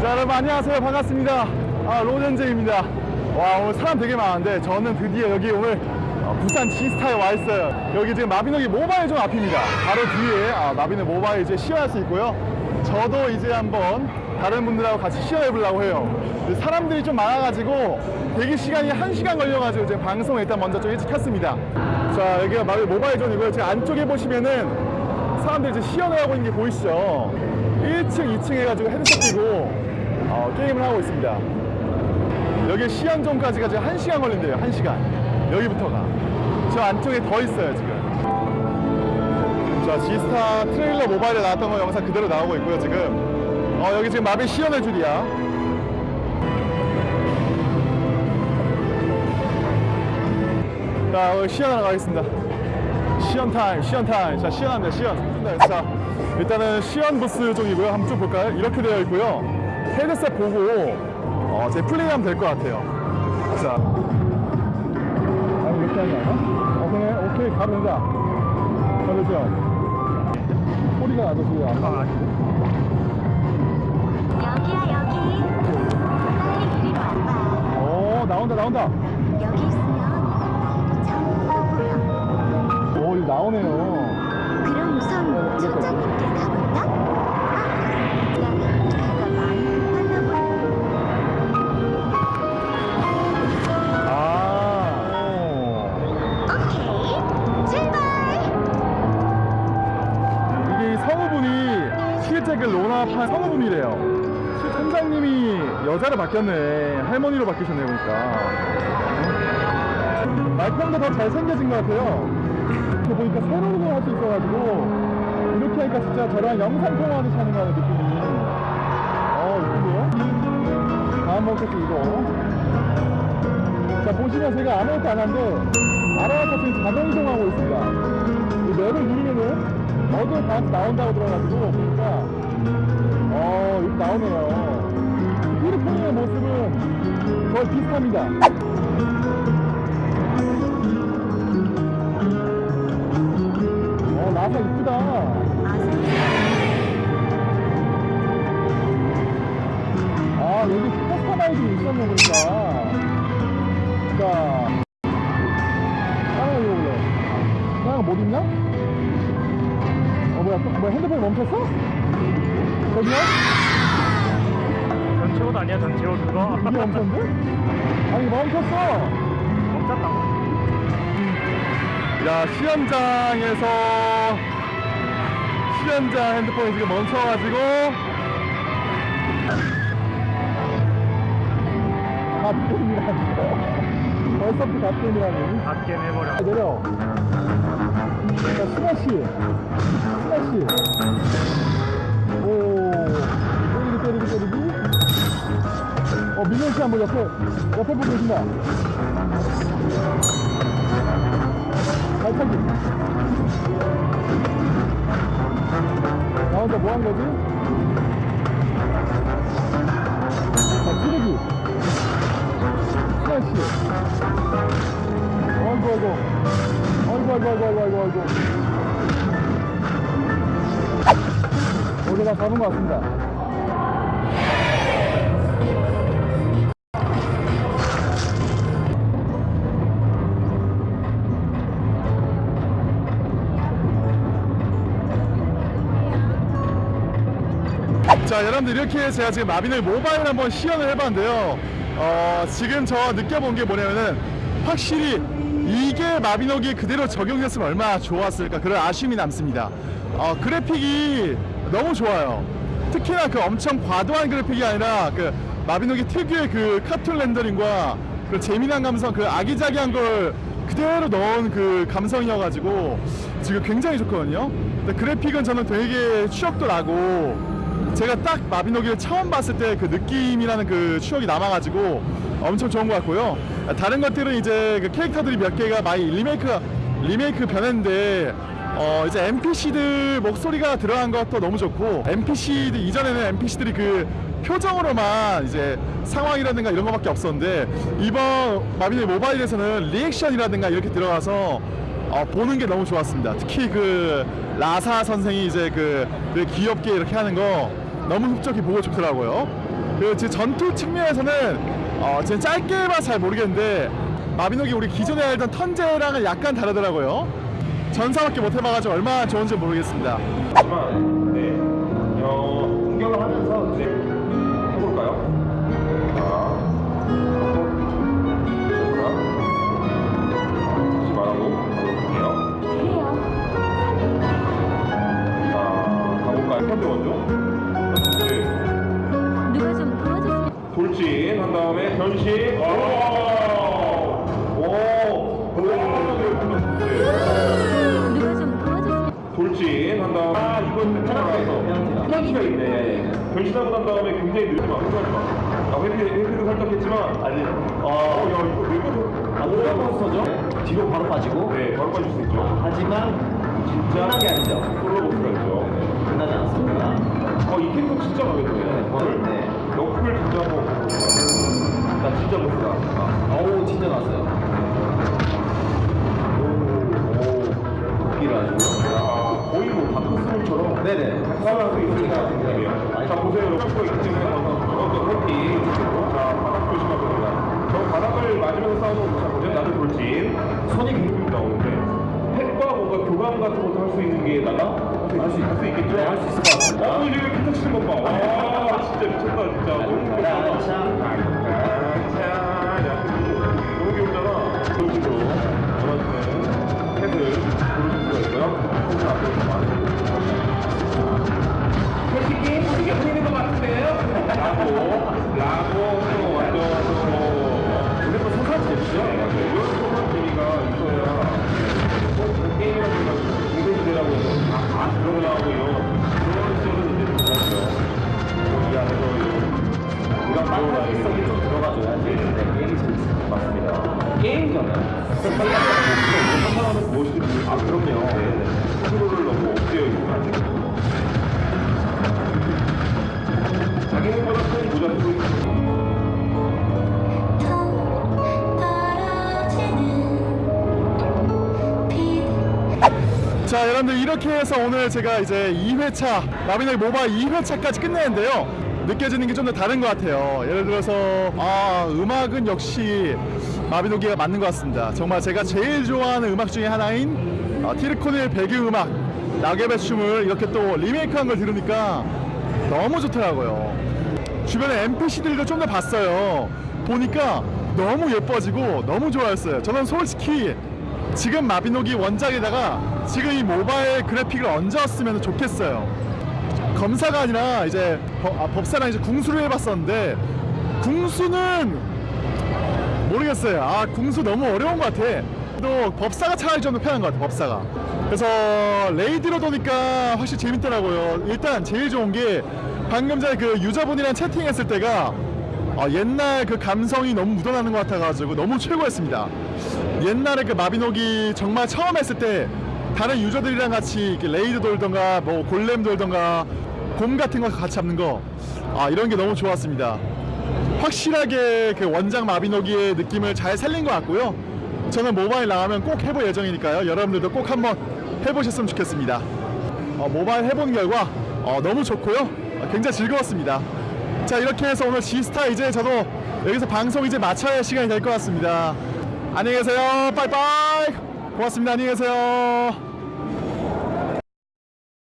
자 여러분 안녕하세요. 반갑습니다. 아 로젠제입니다. 와 오늘 사람 되게 많은데 저는 드디어 여기 오늘 어, 부산 지스타에 와 있어요. 여기 지금 마비노기 모바일 존 앞입니다. 바로 뒤에 아, 마비노 모바일 이제 시연할 수 있고요. 저도 이제 한번 다른 분들하고 같이 시연해 보려고 해요. 사람들이 좀 많아가지고 대기 시간이 한시간 걸려가지고 이제 방송을 일단 먼저 좀 일찍 켰습니다. 자 여기가 마비 모바일 존이고요. 제 안쪽에 보시면은 사람들이 이제 시연을 하고 있는 게 보이시죠? 1층 2층 해가지고 헤드셋 끼고 어, 게임을 하고 있습니다. 여기 시연존까지가 지금 1시간 걸린대요 1시간. 여기부터가. 저 안쪽에 더 있어요 지금. 자 지스타 트레일러 모바일에 나왔던 거 영상 그대로 나오고 있고요 지금. 어, 여기 지금 마비 시연의 줄이야. 자 오늘 시연하러 가겠습니다. 시연 타임 시연 타임. 자 시연합니다 시연. 자 일단은 시연 부스 쪽이고요. 한번 쭉 볼까요? 이렇게 되어 있고요 헤드셋 보고 어, 제 플레이하면 될 것 같아요. 자. 아, 이렇게 하는 거 아니야? 오케이 오케이 가면 된다. 소리가 나죠 소리가 아. 여기야 여기. 빨리 이리로 와봐. 오 나온다 나온다. 여기 있으면 전부 보여 오 이거 나오네요. 그럼 우선 청장님께 가볼까? 아, 그 로나판 성우분이래요. 실 선장님이 여자로 바뀌었네. 할머니로 바뀌셨네 보니까. 말평도 더 잘생겨진 것 같아요. 이렇게 보니까 새로운 걸 할 수 있어가지고 이렇게 하니까 진짜 저랑 영상 통화하듯이 하는 거 같은 느낌이. 어 이쁜데요? 다음 먹겠지 이거. 자 보시면 제가 아무것도 안 하는데 알아서 지금 자동 이동하고 있습니다. 이 맵을 누르면은 어디에 다 나온다고 들어가지고 보니까 어 이렇게 나오네요. 필리핀의 모습은 거의 비슷합니다. 어 나사 이쁘다. 아 여기 커스터마이징 있었네 보니까. 자. 이거 볼래. 따라가 못 있나? 어 뭐야 또, 뭐야 핸드폰이 멈췄어? 저기요? 전체 옷 아니야, 전체 옷 그거? 이게 멈췄는데? 아니 멈췄어 멈췄다고. 야 시험장에서 시험장 핸드폰이 지금 멈춰가지고 갓겜이라니 벌써부터 갓겜이라니 갓게 해버려. 내려 자 스매시. 스매시. 오. 때리기 때리기 때리기. 어 민현씨 한번 옆에 옆에 보고 계신다. 발차기. 나 혼자 뭐 한 거지? 자 찌르기. 스매시. 아이고 아이고 아이고 아이고 아이고 아이고 아이고 다 잡은 것 같습니다. 자 여러분들 이렇게 제가 지금 마비노 모바일 한번 시연을 해봤는데요. 어, 지금 저 느껴본 게 뭐냐면은 확실히 이게 마비노기에 그대로 적용됐으면 얼마나 좋았을까 그런 아쉬움이 남습니다. 어, 그래픽이 너무 좋아요. 특히나 그 엄청 과도한 그래픽이 아니라 그 마비노기 특유의 그 카툰 렌더링과 그 재미난 감성 그 아기자기한 걸 그대로 넣은 그 감성이어가지고 지금 굉장히 좋거든요. 근데 그래픽은 저는 되게 추억도 나고 제가 딱 마비노기를 처음 봤을 때 그 느낌이라는 그 추억이 남아가지고 엄청 좋은 것 같고요. 다른 것들은 이제 그 캐릭터들이 몇 개가 많이 리메이크 리메이크 변했는데 어 이제 NPC들 목소리가 들어간 것도 너무 좋고 NPC들 이전에는 NPC들이 그 표정으로만 이제 상황이라든가 이런 거밖에 없었는데 이번 마비노기 모바일에서는 리액션이라든가 이렇게 들어가서 어, 보는 게 너무 좋았습니다. 특히 그 라사 선생이 이제 그 되게 귀엽게 이렇게 하는 거 너무 흡족히 보고 좋더라고요. 그 전투 측면에서는 어, 지금 짧게만 잘 모르겠는데 마비노기 우리 기존에 알던 턴제랑은 약간 다르더라고요. 전사밖에 못 해봐가지고 얼마나 좋은지 모르겠습니다. 현대 원조. 네, 누가 좀 도와줬으면. 돌진 한 다음에 변신. 오, 오, 오, 네. 누가 좀 도와줬으면. 돌진 한 다음에 아 이건 페널티가 페널티가 있네 변신하고 난 다음에 굉장히 느리지 마 흥하지 마아 회피 회피도 살짝 했지만 아니 아야 이거 왜 이거 안 몬스터죠? 뒤로 바로 빠지고 네 바로 빠질 수 있죠 하지만 진짜 끝난 게 아니죠. 있죠 끝나지 않습니다. 어이 캐릭터 진짜 마음에 드네요 네. 네. 너클 진짜 한번 보고 나 진짜 보스다 어우 진짜 났어요. 웃기를 아주. 야 거의 뭐 다크스몰처럼 네네. 살아서 있으니까 자 보세요 여러분 때문에 어떤 회피 자 바닥 됩니다 저 바닥을 맞으면서 싸우는 거 보면 나도 돌진 손이 굉장히 나오는데 팩과 뭔가 교감 같은 것도 할 수 있는 게 나가? 할 수, 할수 있겠죠? 네, 할수 있을 것 같습니다. 어, 이제 기타 치는 것 봐. 와, 진짜 미쳤다, 진짜. 너무 귀엽다. 너무 귀엽잖아. 돌진으로 원하시는 팩을 고르실 수가 있고요. 앞으로. 네. 자 여러분들 이렇게 해서 오늘 제가 이제 2회차 라비노이 모바일 2회차까지 끝내는데요 느껴지는 게 좀 더 다른 것 같아요. 예를 들어서 아 음악은 역시 마비노기가 맞는 것 같습니다. 정말 제가 제일 좋아하는 음악 중에 하나인 어, 티르코의 배경음악 낙엽의 춤을 이렇게 또 리메이크한 걸 들으니까 너무 좋더라고요. 주변에 NPC들도 좀 더 봤어요. 보니까 너무 예뻐지고 너무 좋아했어요. 저는 솔직히 지금 마비노기 원작에다가 지금 이 모바일 그래픽을 얹었으면 좋겠어요. 검사가 아니라 이제 법, 아, 법사랑 이제 궁수를 해봤었는데 궁수는 모르겠어요. 아 궁수 너무 어려운 것 같아. 또 법사가 차라리 좀 더 편한 것 같아. 법사가. 그래서 레이드로 도니까 확실히 재밌더라고요. 일단 제일 좋은 게 방금 전에 그 유저분이랑 채팅했을 때가 어, 옛날 그 감성이 너무 묻어나는 것 같아가지고 너무 최고였습니다. 옛날에 그 마비노기 정말 처음 했을 때 다른 유저들이랑 같이 raid 돌던가 뭐 골렘 돌던가 곰 같은 거 같이 잡는 거 아, 이런 게 너무 좋았습니다. 확실하게 그 원작 마비노기의 느낌을 잘 살린 것 같고요. 저는 모바일 나가면 꼭 해볼 예정이니까요. 여러분들도 꼭 한번 해보셨으면 좋겠습니다. 어, 모바일 해본 결과 어, 너무 좋고요. 어, 굉장히 즐거웠습니다. 자 이렇게 해서 오늘 지스타 이제 저도 여기서 방송 이제 마쳐야 할 시간이 될 것 같습니다. 안녕히 계세요. 빠이빠이. 고맙습니다. 안녕히 계세요.